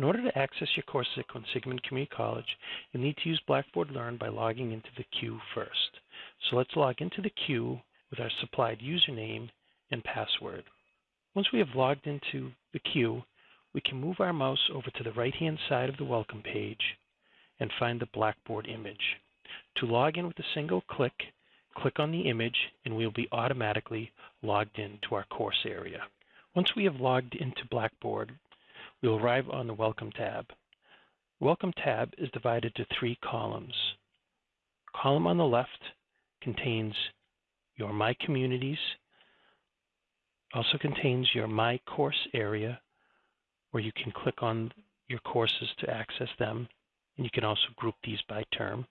In order to access your courses at Quinsigamond Community College, you'll need to use Blackboard Learn by logging into the queue first. So let's log into the queue with our supplied username and password. Once we have logged into the queue, we can move our mouse over to the right-hand side of the welcome page and find the Blackboard image. To log in with a single click, click on the image and we'll be automatically logged in to our course area. Once we have logged into Blackboard, will arrive on the Welcome tab. Welcome tab is divided to three columns. column on the left contains your My Communities, also contains your My Course area, where you can click on your courses to access them, and you can also group these by term.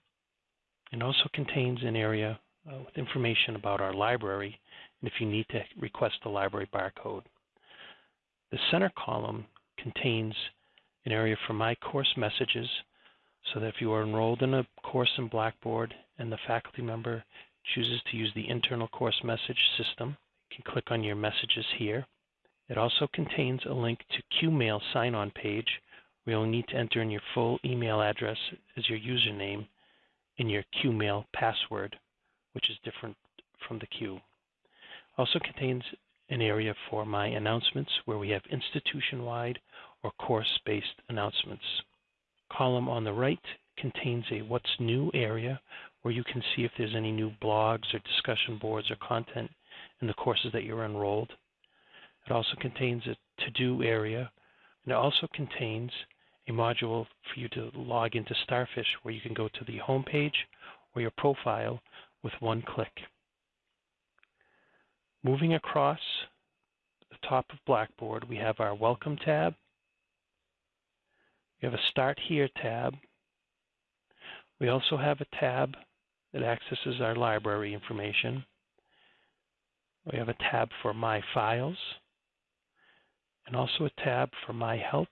It also contains an area uh, with information about our library, and if you need to request the library barcode. The center column contains an area for My Course Messages, so that if you are enrolled in a course in Blackboard and the faculty member chooses to use the internal course message system, you can click on your messages here. It also contains a link to QMail sign-on page where you'll need to enter in your full email address as your username and your QMail password, which is different from the queue. Also contains an area for my announcements where we have institution-wide or course-based announcements. Column on the right contains a What's New area where you can see if there's any new blogs or discussion boards or content in the courses that you're enrolled. It also contains a To-Do area, and it also contains a module for you to log into Starfish where you can go to the home page or your profile with one click. Moving across top of Blackboard, we have our Welcome tab. We have a Start Here tab. We also have a tab that accesses our library information. We have a tab for My Files and also a tab for My Help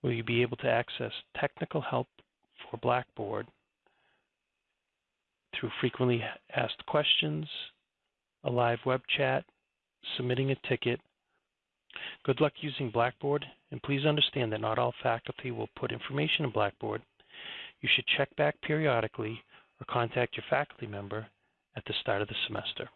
where you'll be able to access technical help for Blackboard through frequently asked questions, a live web chat, submitting a ticket. Good luck using Blackboard, and please understand that not all faculty will put information in Blackboard. You should check back periodically or contact your faculty member at the start of the semester.